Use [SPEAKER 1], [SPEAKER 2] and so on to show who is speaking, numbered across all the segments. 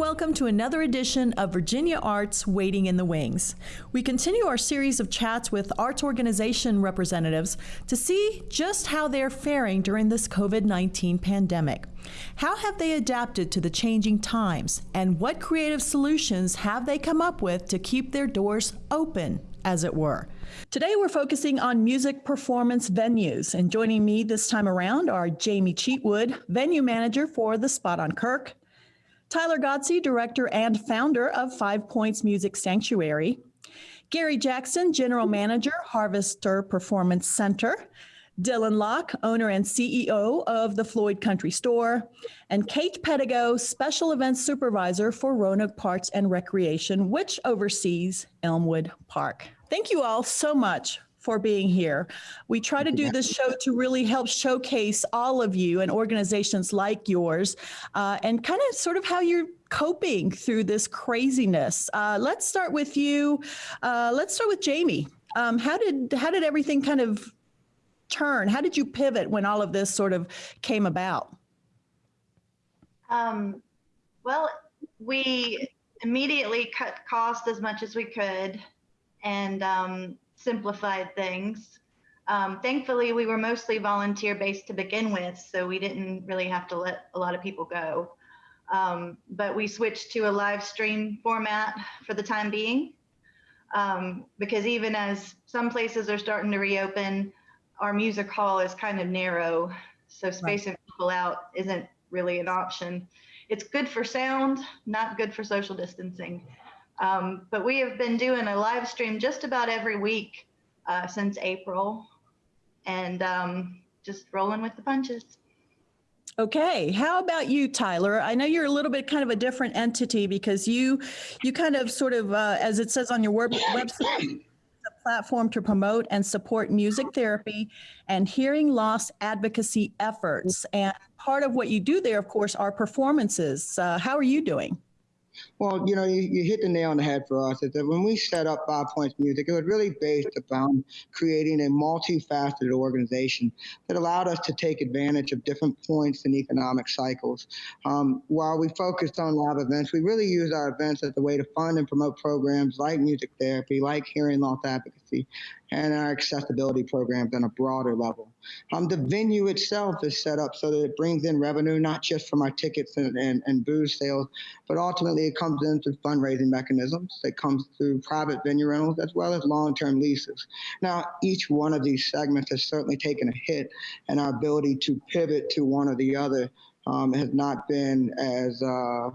[SPEAKER 1] welcome to another edition of Virginia Arts Waiting in the Wings. We continue our series of chats with arts organization representatives to see just how they're faring during this COVID 19 pandemic. How have they adapted to the changing times, and what creative solutions have they come up with to keep their doors open? As it were. Today, we're focusing on music performance venues, and joining me this time around are Jamie Cheatwood, venue manager for the Spot on Kirk, Tyler Godsey, director and founder of Five Points Music Sanctuary. Gary Jackson, general manager, Harvester Performance Center. Dylan Locke, owner and CEO of the Floyd Country Store, and Kate Pedigo, special events supervisor for Roanoke Parks and Recreation, which oversees Elmwood Park. Thank you all so much for being here. We try to do this show to really help showcase all of you and organizations like yours uh, and kind of sort of how you're coping through this craziness. Uh, let's start with you. Uh, let's start with Jamie. Um, how did how did everything kind of turn? How did you pivot when all of this sort of came about?
[SPEAKER 2] Um, well, we immediately cut costs as much as we could and um, simplified things. Um, thankfully, we were mostly volunteer based to begin with, so we didn't really have to let a lot of people go. Um, but we switched to a live stream format for the time being, um, because even as some places are starting to reopen, our music hall is kind of narrow, so spacing right. people out isn't really an option. It's good for sound, not good for social distancing. Um, but we have been doing a live stream just about every week uh, since April and um, just rolling with the punches.
[SPEAKER 1] Okay, how about you, Tyler? I know you're a little bit kind of a different entity because you, you kind of sort of, uh, as it says on your web- website, a platform to promote and support music therapy and hearing loss advocacy efforts. And part of what you do there, of course, are performances. Uh, how are you doing?
[SPEAKER 3] Well, you know, you, you, hit the nail on the head for us. Is that when we set up Five Points Music, it was really based upon creating a multifaceted organization that allowed us to take advantage of different points in economic cycles. Um, while we focused on live events, we really used our events as a way to fund and promote programs like music therapy, like hearing loss advocacy, and our accessibility programs on a broader level. Um, the venue itself is set up so that it brings in revenue, not just from our tickets and, and, and booze sales, but ultimately it comes in through fundraising mechanisms. It comes through private venue rentals as well as long-term leases. Now, each one of these segments has certainly taken a hit, and our ability to pivot to one or the other um, has not been as uh,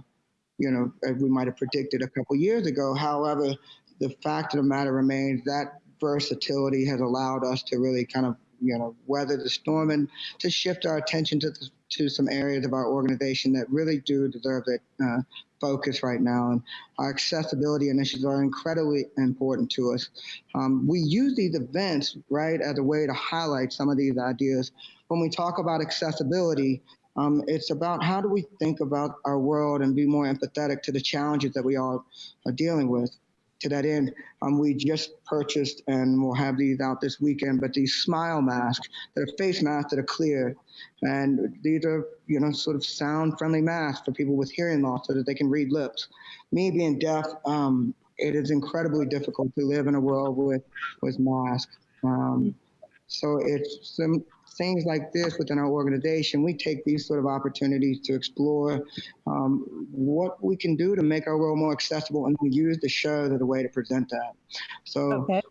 [SPEAKER 3] you know as we might have predicted a couple years ago. However, the fact of the matter remains that versatility has allowed us to really kind of you know weather the storm and to shift our attention to the, to some areas of our organization that really do deserve that uh, focus right now. And our accessibility initiatives are incredibly important to us. Um, we use these events right as a way to highlight some of these ideas. When we talk about accessibility, um, it's about how do we think about our world and be more empathetic to the challenges that we all are dealing with to that end, um, we just purchased and we'll have these out this weekend, but these smile masks, they're face masks that are clear. And these are, you know, sort of sound friendly masks for people with hearing loss so that they can read lips. Me being deaf, um, it is incredibly difficult to live in a world with, with masks. Um, so it's some things like this within our organization, we take these sort of opportunities to explore um, what we can do to make our world more accessible and we use the show as a way to present that. So
[SPEAKER 1] okay.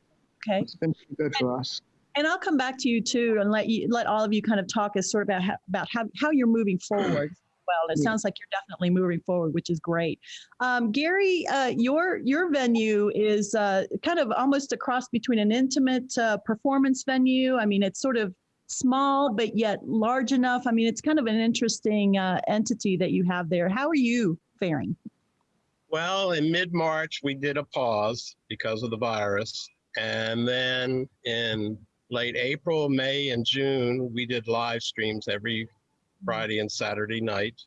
[SPEAKER 1] Okay.
[SPEAKER 3] it's been good for us.
[SPEAKER 1] And I'll come back to you too and let you let all of you kind of talk as sort of about how, about how, how you're moving forward. Well, it sounds like you're definitely moving forward, which is great. Um, Gary, uh, your your venue is uh, kind of almost a cross between an intimate uh, performance venue. I mean, it's sort of small but yet large enough. I mean, it's kind of an interesting uh, entity that you have there. How are you faring?
[SPEAKER 4] Well, in mid March, we did a pause because of the virus. And then in late April, May, and June, we did live streams every Friday and Saturday night.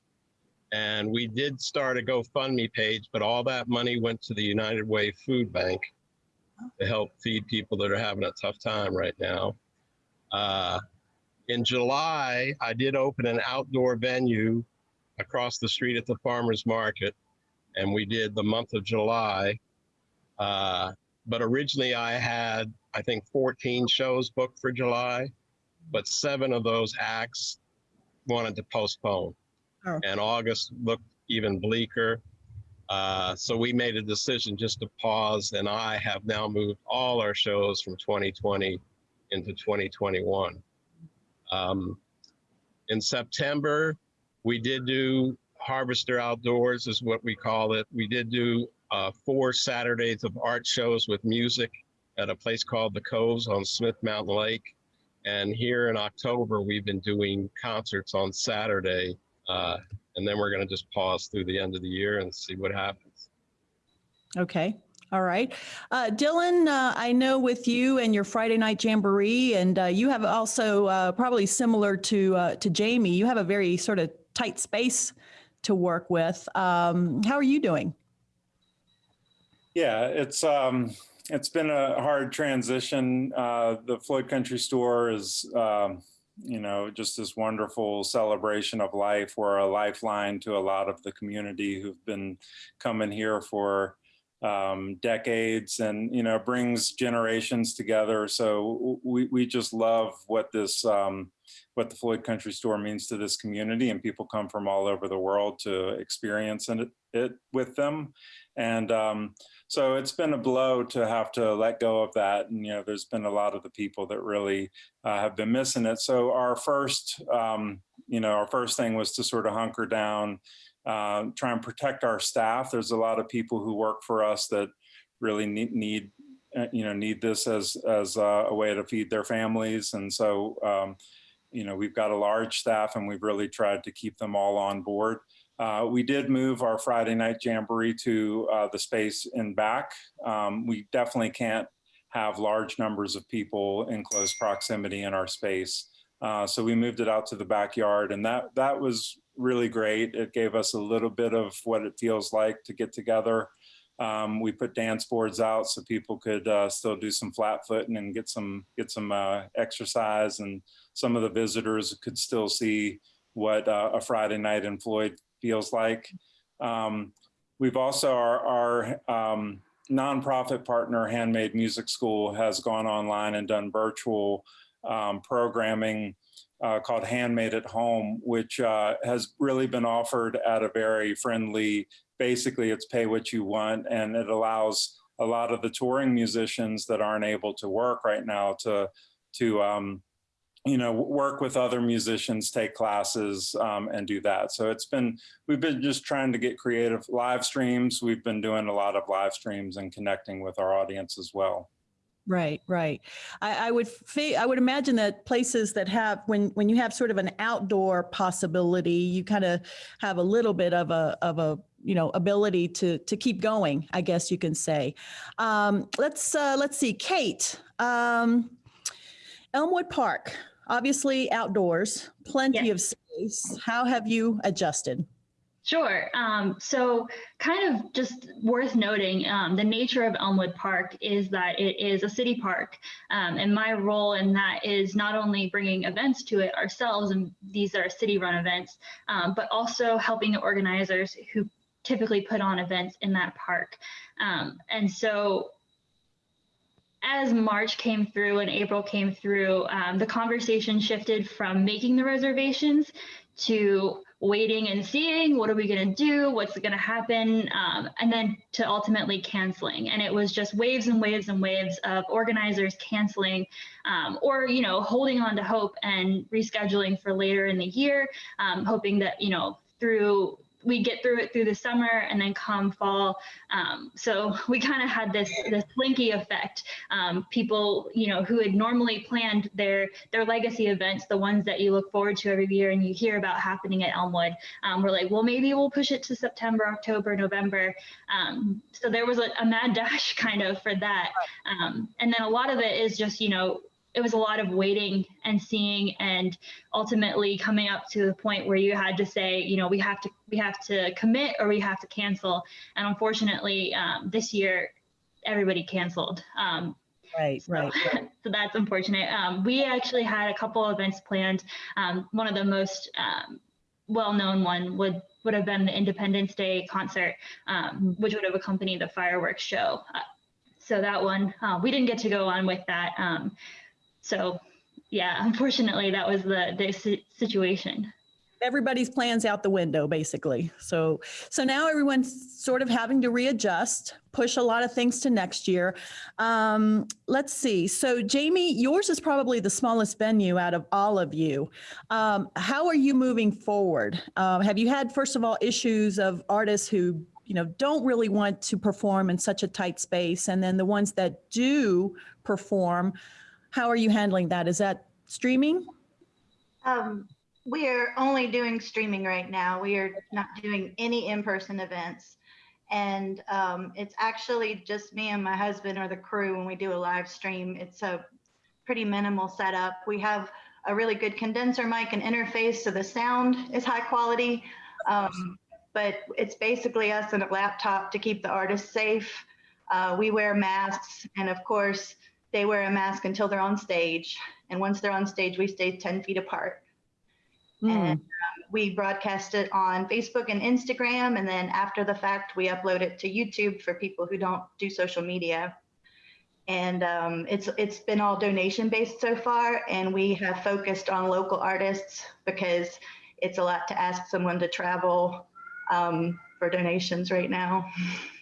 [SPEAKER 4] And we did start a GoFundMe page, but all that money went to the United Way Food Bank to help feed people that are having a tough time right now. Uh, in July, I did open an outdoor venue across the street at the farmers market. and we did the month of July. Uh, but originally, I had I think 14 shows booked for July, but seven of those acts wanted to postpone,
[SPEAKER 1] Oh.
[SPEAKER 4] and August looked even bleaker. Uh, so we made a decision just to pause, and I have now moved all our shows from 2020 into 2021. Um, in September, we did do Harvester Outdoors, is what we call it. We did do uh, four Saturdays of art shows with music at a place called the Coves on Smith Mountain Lake. And here in October, we've been doing concerts on Saturday. Uh, and then we're going to just pause through the end of the year and see what happens.
[SPEAKER 1] Okay. All right. Uh, Dylan, uh, I know with you and your Friday night jamboree, and uh, you have also uh, probably similar to uh, to Jamie, you have a very sort of tight space to work with. Um, how are you doing?
[SPEAKER 5] Yeah, it's um, it's been a hard transition. Uh, the Floyd Country Store is, um, you know, just this wonderful celebration of life. We're a lifeline to a lot of the community who've been coming here for um, decades, and you know, brings generations together. So we we just love what this. Um, what the Floyd Country Store means to this community, and people come from all over the world to experience it, it with them. And um, so it's been a blow to have to let go of that. And, you know, there's been a lot of the people that really uh, have been missing it. So our first, um, you know, our first thing was to sort of hunker down, uh, try and protect our staff. There's a lot of people who work for us that really need, need uh, you know, need this as, as a way to feed their families. And so, um, you know, we've got a large staff and we've really tried to keep them all on board. Uh, we did move our Friday night jamboree to uh, the space in back. Um, we definitely can't have large numbers of people in close proximity in our space. Uh, so we moved it out to the backyard and that, that was really great. It gave us a little bit of what it feels like to get together. Um, we put dance boards out so people could uh, still do some flat footing and get some, get some uh, exercise and some of the visitors could still see what uh, a Friday night in Floyd feels like. Um, we've also, our, our um, nonprofit partner, Handmade Music School, has gone online and done virtual um, programming uh, called Handmade at Home, which uh, has really been offered at a very friendly, basically it's pay what you want, and it allows a lot of the touring musicians that aren't able to work right now to, to um, you know, work with other musicians, take classes, um, and do that. So it's been, we've been just trying to get creative live streams. We've been doing a lot of live streams and connecting with our audience as well.
[SPEAKER 1] Right, right. I, I would I would imagine that places that have when when you have sort of an outdoor possibility, you kind of have a little bit of a of a you know ability to to keep going. I guess you can say. Um, let's uh, let's see, Kate. Um, Elmwood Park, obviously outdoors, plenty of space. How have you adjusted?
[SPEAKER 6] Sure. Um, so, kind of just worth noting, um, the nature of Elmwood Park is that it is a city park. Um, and my role in that is not only bringing events to it ourselves, and these are city run events, um, but also helping the organizers who typically put on events in that park. Um, and so, as March came through and April came through, um, the conversation shifted from making the reservations to waiting and seeing what are we going to do what's going to happen um, and then to ultimately canceling. And it was just waves and waves and waves of organizers canceling um, or you know holding on to hope and rescheduling for later in the year um, hoping that you know through we get through it through the summer and then come fall. Um, so we kind of had this this slinky effect. Um, people, you know, who had normally planned their their legacy events, the ones that you look forward to every year and you hear about happening at Elmwood, um, we're like, well, maybe we'll push it to September, October, November. Um, so there was a, a, mad dash kind of for that. Um, and then a lot of it is just, you know, it was a lot of waiting and seeing and ultimately coming up to the point where you had to say you know we have to we have to commit or we have to cancel and unfortunately um, this year everybody canceled um,
[SPEAKER 1] Right,
[SPEAKER 6] so,
[SPEAKER 1] right.
[SPEAKER 6] so that's unfortunate. Um, we actually had a couple events planned. Um, one of the most um, well-known one would would have been the Independence Day concert, um, which would have accompanied the fireworks show. Uh, so that one, uh, we didn't get to go on with that. Um, so yeah, unfortunately, that was the the situation.
[SPEAKER 1] everybody's plans out the window basically. So so now everyone's sort of having to readjust push a lot of things to next year. Um, let's see. So jamie yours is probably the smallest venue out of all of you. Um, how are you moving forward? Um, have you had first of all issues of artists who you know don't really want to perform in such a tight space? And then the ones that do perform how are you handling that is that streaming
[SPEAKER 2] Um, we are only doing streaming right now. We are not doing any in-person events. And um, it's actually just me and my husband or the crew when we do a live stream. It's a pretty minimal setup. We have a really good condenser mic and interface, so the sound is high quality. Um, but it's basically us and a laptop to keep the artists safe. Uh, we wear masks, and of course, they wear a mask until they're on stage. And once they're on stage, we stay 10 feet apart.
[SPEAKER 1] Hmm.
[SPEAKER 2] And um, we broadcast it on Facebook and Instagram. And then after the fact, we upload it to YouTube for people who don't do social media. And um, it's it's been all donation based so far, and we have focused on local artists because it's a lot to ask someone to travel um, for donations right now.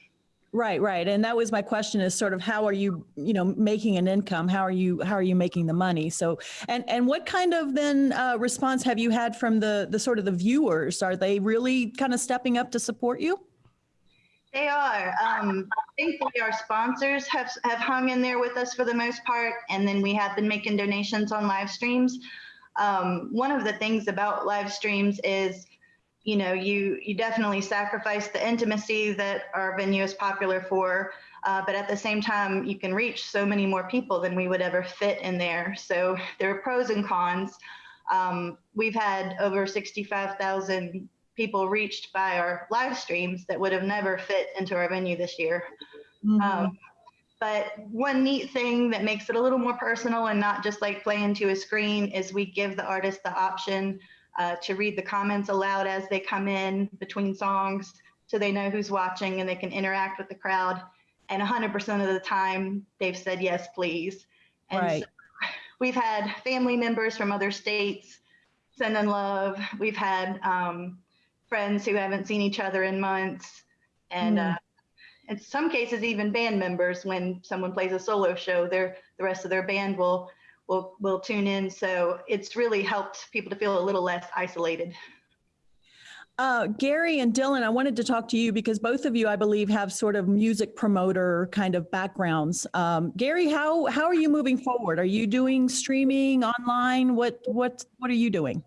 [SPEAKER 1] Right, right. And that was my question is sort of how are you, you know, making an income? How are you, how are you making the money? So, and, and what kind of then uh, response have you had from the, the sort of the viewers? Are they really kind of stepping up to support you?
[SPEAKER 2] They are. Um, thankfully, our sponsors have have hung in there with us for the most part, and then we have been making donations on live streams. Um, one of the things about live streams is, you know, you you definitely sacrifice the intimacy that our venue is popular for, uh, but at the same time, you can reach so many more people than we would ever fit in there. So there are pros and cons. Um, we've had over 65,000 people reached by our live streams that would have never fit into our venue this year. Um, but one neat thing that makes it a little more personal and not just like playing to a screen is we give the artist the option uh, to read the comments aloud as they come in between songs so they know who's watching and they can interact with the crowd. And 100% of the time, they've said yes, please. And
[SPEAKER 1] Right.
[SPEAKER 2] so we've had family members from other states send in love. We've had um, friends who haven't seen each other in months. And
[SPEAKER 1] Mm.
[SPEAKER 2] uh, in some cases, even band members, when someone plays a solo show, their the rest of their band will will will tune in. So it's really helped people to feel a little less isolated.
[SPEAKER 1] Uh, Gary and Dylan, I wanted to talk to you because both of you, I believe, have sort of music promoter kind of backgrounds. Um, Gary, how how are you moving forward? Are you doing streaming online? What what what are you doing?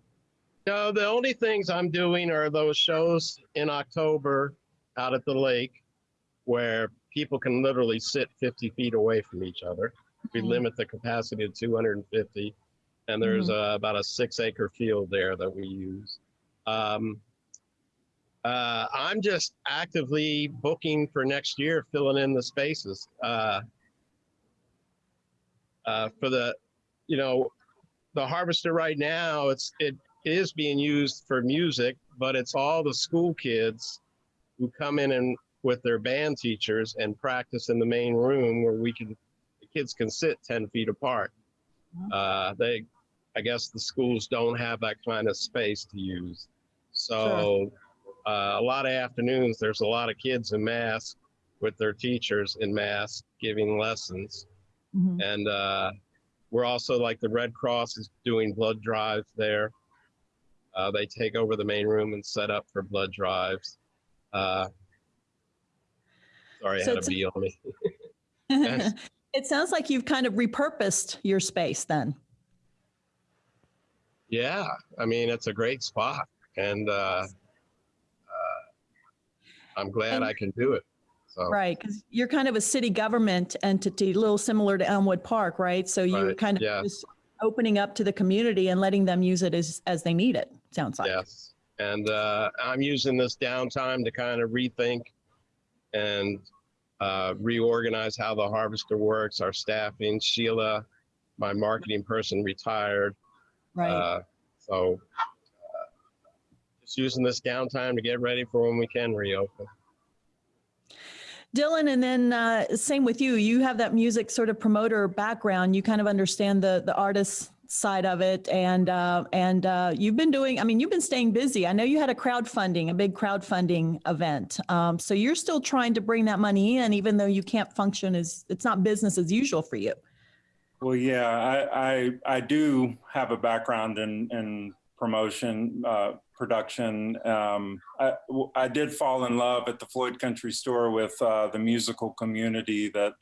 [SPEAKER 4] No, the only things I'm doing are those shows in October out at the lake where people can literally sit 50 feet away from each other. We
[SPEAKER 1] Mhm.
[SPEAKER 4] limit the capacity to 250, and there's uh, about a six acre field there that we use. Um, uh, I'm just actively booking for next year, filling in the spaces. Uh, uh, for the, you know, the harvester right now, it's it is being used for music, but it's all the school kids who come in and with their band teachers and practice in the main room where we can kids can sit 10 feet apart. Uh, they, I guess the schools don't have that kind of space to use. So uh, a lot of afternoons, there's a lot of kids in masks with their teachers in masks giving lessons.
[SPEAKER 1] Mhm.
[SPEAKER 4] And uh, we're also like the Red Cross is doing blood drives there. Uh, they take over the main room and set up for blood drives. Uh, sorry, I
[SPEAKER 1] So
[SPEAKER 4] had a bee on me.
[SPEAKER 1] It sounds like you've kind of repurposed your space then.
[SPEAKER 4] Yeah, I mean it's a great spot, and uh, uh, I'm glad
[SPEAKER 1] And-
[SPEAKER 4] I can do it. So
[SPEAKER 1] Right, because you're kind of a city government entity, a little similar to Elmwood Park, right? So you're
[SPEAKER 4] Right,
[SPEAKER 1] kind of
[SPEAKER 4] yeah.
[SPEAKER 1] just opening up to the community and letting them use it as, as they need it, sounds like.
[SPEAKER 4] Yes, and uh, I'm using this downtime to kind of rethink and uh, reorganize how the harvester works, our staffing. Sheila, my marketing person, retired,
[SPEAKER 1] Right,
[SPEAKER 4] uh, so uh, just using this downtime to get ready for when we can reopen.
[SPEAKER 1] Dylan, and then uh, same with you. You have that music sort of promoter background. You kind of understand the the artist side of it, and uh, and uh, you've been doing. I mean, you've been staying busy. I know you had a crowdfunding, a big crowdfunding event. Um, so you're still trying to bring that money in, even though you can't function as it's not business as usual for you.
[SPEAKER 5] Well, yeah, I, I, I do have a background in, in promotion, uh, production. Um, I, I did fall in love at the Floyd Country Store with uh, the musical community that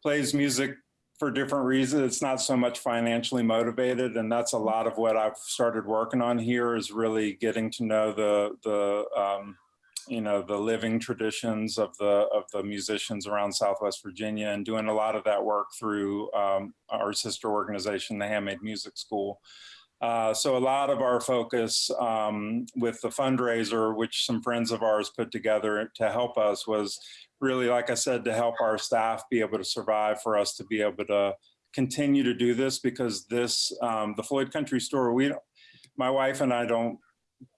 [SPEAKER 5] plays music for different reasons. It's not so much financially motivated, and that's a lot of what I've started working on here is really getting to know the the um, you know the living traditions of the of the musicians around Southwest Virginia, and doing a lot of that work through um, our sister organization, the Handmade Music School. Uh, so a lot of our focus um, with the fundraiser, which some friends of ours put together to help us was really, like I said, to help our staff be able to survive for us to be able to continue to do this because this, um, the Floyd Country Store, we, my wife and I don't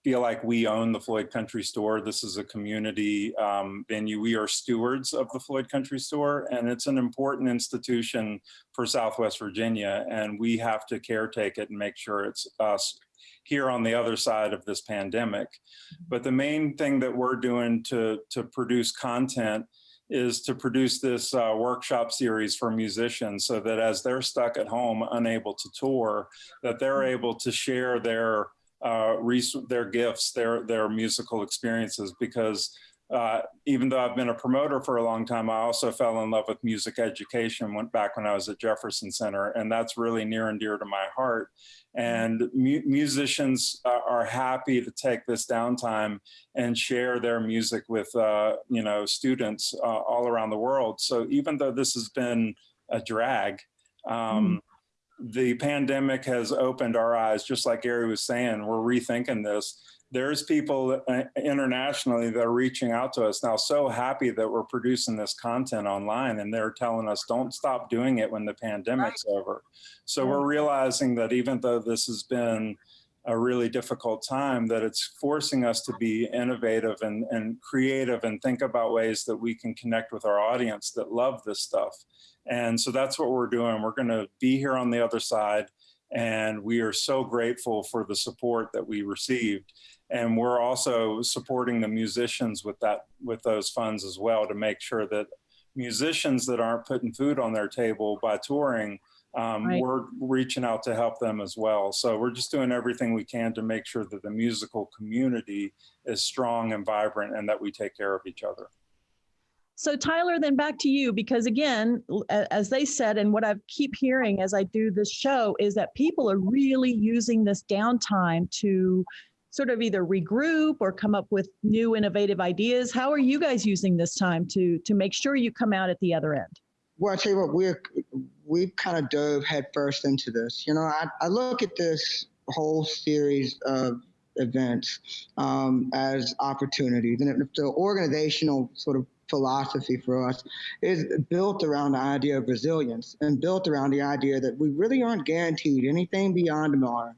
[SPEAKER 5] feel like we own the Floyd Country Store. This is a community um, venue. We are stewards of the Floyd Country Store, and it's an important institution for Southwest Virginia, and we have to caretake it and make sure it's us here on the other side of this pandemic. But the main thing that we're doing to, to produce content is to produce this uh, workshop series for musicians so that as they're stuck at home, unable to tour, that they're able to share their uh, their gifts, their their musical experiences. Because uh, even though I've been a promoter for a long time, I also fell in love with music education. Went back when I was at Jefferson Center, and that's really near and dear to my heart. And mu musicians are happy to take this downtime and share their music with uh, you know students uh, all around the world. So even though this has been a drag. Um, mm the pandemic has opened our eyes, just like Gary was saying, we're rethinking this. There's people uh, internationally that are reaching out to us now, so happy that we're producing this content online and they're telling us don't stop doing it when the pandemic's right. over. So yeah. we're realizing that even though this has been a really difficult time that it's forcing us to be innovative and, and creative and think about ways that we can connect with our audience that love this stuff. And so that's what we're doing. We're going to be here on the other side. And we are so grateful for the support that we received. And we're also supporting the musicians with that, with those funds as well to make sure that musicians that aren't putting food on their table by touring um, right. we're reaching out to help them as well. So we're just doing everything we can to make sure that the musical community is strong and vibrant and that we take care of each other.
[SPEAKER 1] So Tyler, then back to you, because again, as they said, and what I keep hearing as I do this show is that people are really using this downtime to sort of either regroup or come up with new innovative ideas. How are you guys using this time to to make sure you come out at the other end?
[SPEAKER 3] Well, I tell you what, we're we've kind of dove headfirst into this. You know, I, I look at this whole series of events um, as opportunities, and the organizational sort of philosophy for us is built around the idea of resilience and built around the idea that we really aren't guaranteed anything beyond tomorrow.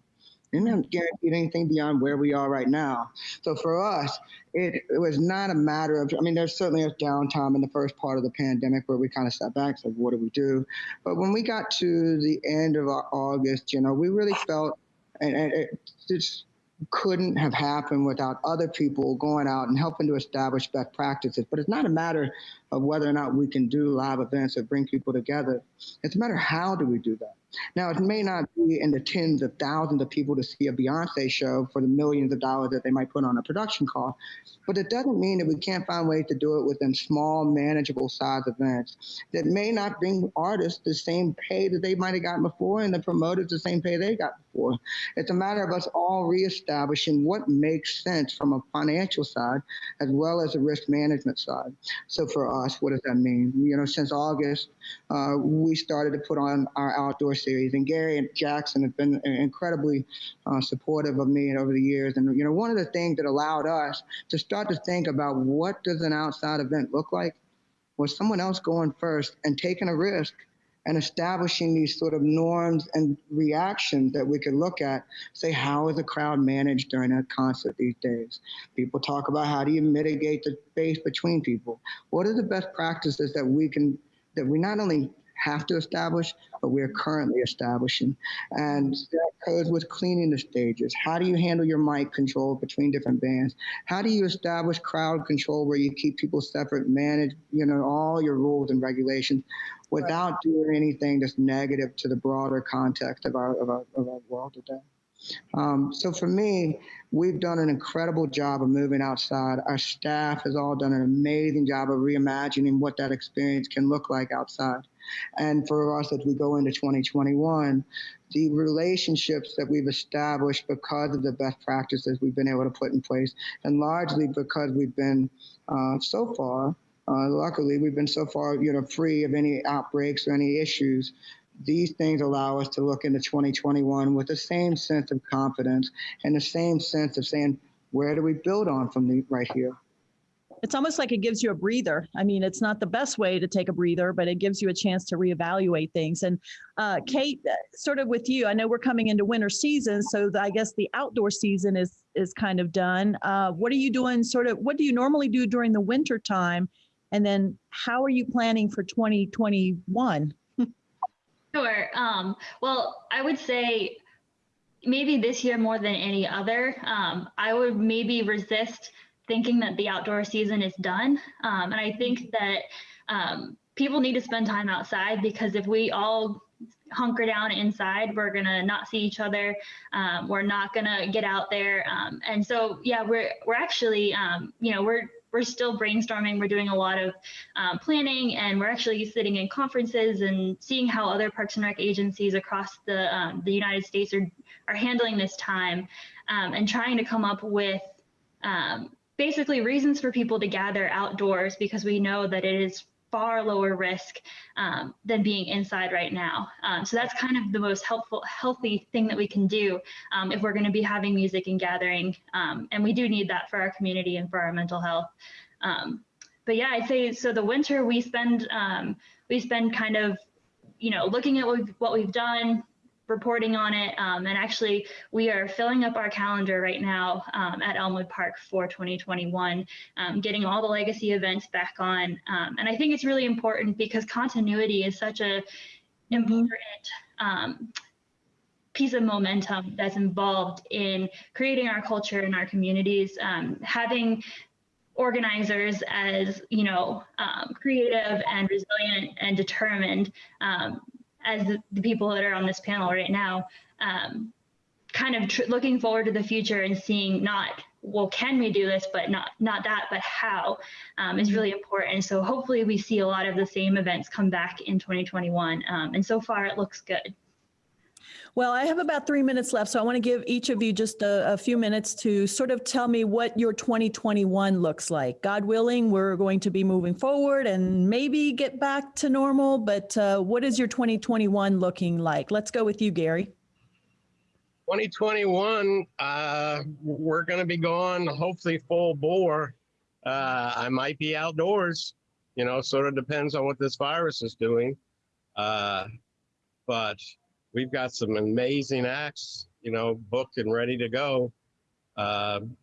[SPEAKER 3] We're not guaranteed anything beyond where we are right now. So for us, it, it was not a matter of, I mean, there's certainly a downtime in the first part of the pandemic where we kind of sat back, said, what do we do? But when we got to the end of August, you know, we really felt, and, and it just couldn't have happened without other people going out and helping to establish best practices. But it's not a matter of whether or not we can do live events or bring people together. It's a matter how do we do that. Now, it may not be in the tens of thousands of people to see a Beyonce show for the millions of dollars that they might put on a production cost, but it doesn't mean that we can't find ways to do it within small, manageable size events that may not bring artists the same pay that they might have gotten before and the promoters the same pay they got before. It's a matter of us all reestablishing what makes sense from a financial side as well as a risk management side. So for what does that mean? You know, since August, uh, we started to put on our outdoor series. And Gary and Jackson have been incredibly uh, supportive of me over the years. And you know, one of the things that allowed us to start to think about what does an outside event look like was someone else going first and taking a risk and establishing these sort of norms and reactions that we could look at. Say, how is a crowd managed during a concert these days? People talk about how do you mitigate the space between people? What are the best practices that we can that we not only have to establish, but we're currently establishing. And that goes with cleaning the stages. How do you handle your mic control between different bands? How do you establish crowd control where you keep people separate, manage, you know, all your rules and regulations without right. doing anything that's negative to the broader context of our, of our, of our world today? Um, so for me, we've done an incredible job of moving outside. Our staff has all done an amazing job of reimagining what that experience can look like outside. And for us, as we go into 2021, the relationships that we've established because of the best practices we've been able to put in place, and largely because we've been uh, so far, uh, luckily, we've been so far, you know, free of any outbreaks or any issues. These things allow us to look into 2021 with the same sense of confidence and the same sense of saying, where do we build on from the, right here?
[SPEAKER 1] It's almost like it gives you a breather. I mean, it's not the best way to take a breather, but it gives you a chance to reevaluate things. And uh, Kate, uh, sort of with you, I know we're coming into winter season, so the, I guess the outdoor season is is kind of done. Uh, what are you doing? Sort of, what do you normally do during the winter time? And then, how are you planning for 2021?
[SPEAKER 6] sure. Um, well, I would say maybe this year more than any other, um, I would maybe resist thinking that the outdoor season is done. Um, and I think that um, people need to spend time outside because if we all hunker down inside, we're gonna not see each other. Um, we're not gonna get out there. Um, and so, yeah, we're we're actually, um, you know, we're we're still brainstorming. We're doing a lot of um, planning, and we're actually sitting in conferences and seeing how other Parks and Rec agencies across the um, the United States are are handling this time, um, and trying to come up with um, basically reasons for people to gather outdoors because we know that it is far lower risk um, than being inside right now. Um, so that's kind of the most helpful, healthy thing that we can do um, if we're going to be having music and gathering. Um, and we do need that for our community and for our mental health. Um, but yeah, I'd say so. The winter we spend um, we spend kind of you know looking at what we've, what we've done, reporting on it. Um, and actually, we are filling up our calendar right now um, at Elmwood Park for 2021, um, getting all the legacy events back on. Um, and I think it's really important because continuity is such a important um, piece of momentum that's involved in creating our culture and our communities. Um, having organizers as you know creative and resilient and determined as the, the, people that are on this panel right now, um, kind of tr- looking forward to the future and seeing not well can we do this but not not that but how um, is really important. So hopefully we see a lot of the same events come back in 2021 um, and so far it looks good
[SPEAKER 1] well, I have about three minutes left, so I want to give each of you just a, a, few minutes to sort of tell me what your 2021 looks like. God willing, we're going to be moving forward and maybe get back to normal, but uh, what is your 2021 looking like? Let's go with you, Gary.
[SPEAKER 4] 2021, uh, we're going to be gone, hopefully full bore. Uh, I might be outdoors, you know, sort of depends on what this virus is doing. Uh, but we've got some amazing acts, you know, booked and ready to go. Um,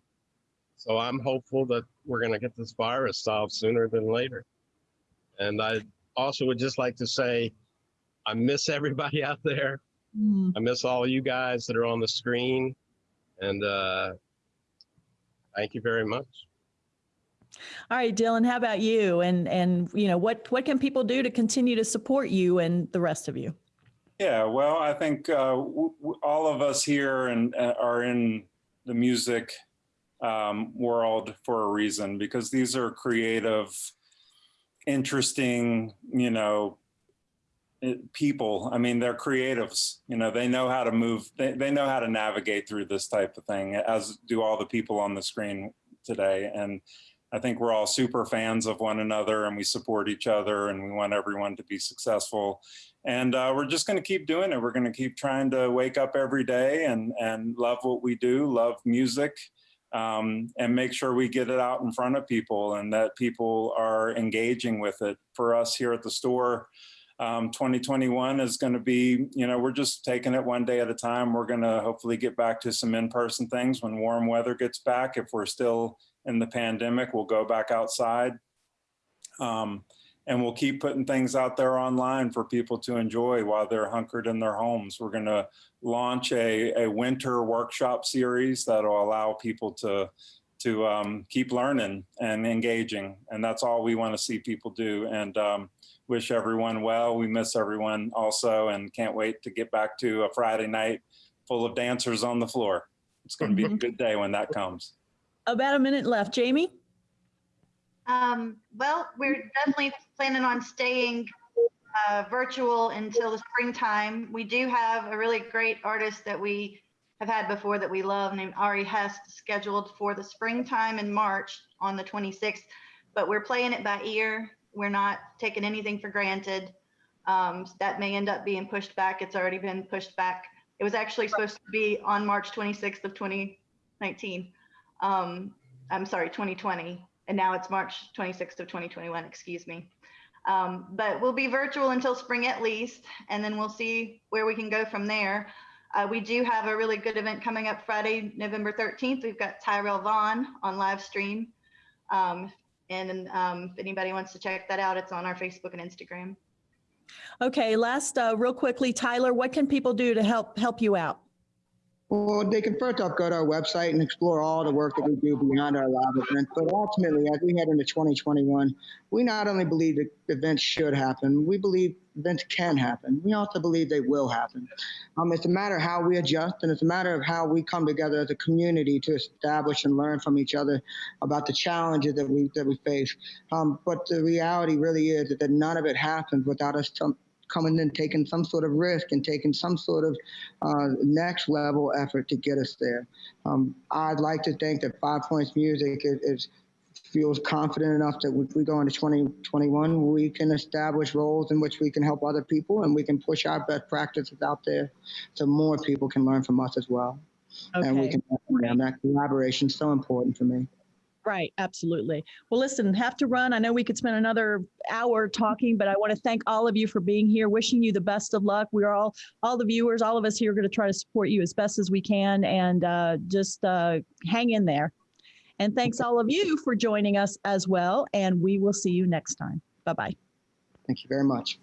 [SPEAKER 4] so I'm hopeful that we're going to get this virus solved sooner than later. And I also would just like to say, I miss everybody out there. Mm. I miss all you guys that are on the screen. And uh, thank you very much.
[SPEAKER 1] All right, Dylan, how about you? And and you know what what can people do to continue to support you and the rest of you?
[SPEAKER 5] Yeah, well, I think uh, all of us here and uh, are in the music um, world for a reason because these are creative, interesting, you know, eh, people. I mean, they're creatives. You know, they know how to move. They, they know how to navigate through this type of thing, as do all the people on the screen today. And I think we're all super fans of one another and we support each other and we want everyone to be successful. And uh, we're just going to keep doing it. We're going to keep trying to wake up every day and, and love what we do, love music, um, and make sure we get it out in front of people and that people are engaging with it. For us here at the store, um, 2021 is going to be, you know, we're just taking it one day at a time. We're going to hopefully get back to some in-person things when warm weather gets back. If we're still in the pandemic, we'll go back outside. Um, and we'll keep putting things out there online for people to enjoy while they're hunkered in their homes. We're going to launch a, a winter workshop series that'll allow people to to um, keep learning and engaging. And that's all we want to see people do. And um, wish everyone well. We miss everyone also and can't wait to get back to a Friday night full of dancers on the floor. It's going to be a good day when that comes.
[SPEAKER 1] About a minute left. Jamie?
[SPEAKER 2] Um, well, we're definitely planning on staying uh, virtual until the springtime. We do have a really great artist that we have had before that we love named Ari Hest scheduled for the springtime in March on the 26th, but we're playing it by ear. We're not taking anything for granted. Um, that may end up being pushed back. It's already been pushed back. It was actually supposed to be on March 26th of 2019. Um, I'm sorry, 2020 and now it's March 26th of 2021, excuse me. Um, but we'll be virtual until spring at least, and then we'll see where we can go from there. Uh, we do have a really good event coming up Friday, November 13th. We've got Tyrell Vaughn on live stream. Um, and um, if anybody wants to check that out, it's on our Facebook and Instagram.
[SPEAKER 1] Okay, last, uh, real quickly, Tyler, what can people do to help help you out?
[SPEAKER 3] Well, they can first off go to our website and explore all the work that we do beyond our live events. But ultimately, as we head into 2021, we not only believe that events should happen, we believe events can happen. We also believe they will happen. Um, it's a matter of how we adjust, and it's a matter of how we come together as a community to establish and learn from each other about the challenges that we that we face. Um, but the reality really is that none of it happens without us coming and taking some sort of risk and taking some sort of uh, next level effort to get us there. Um, I'd like to think that Five Points Music is, is feels confident enough that if we go into 2021, we can establish roles in which we can help other people and we can push our best practices out there so more people can learn from us as well.
[SPEAKER 1] Okay.
[SPEAKER 3] And we can, and that collaboration is so important for me.
[SPEAKER 1] Right, absolutely. Well, listen, have to run. I know we could spend another hour talking, but I want to thank all of you for being here. Wishing you the best of luck. We are all, all the viewers, all of us here, are going to try to support you as best as we can, and uh, just uh, hang in there. And thanks all of you for joining us as well. And we will see you next time. Bye bye.
[SPEAKER 3] Thank you very much.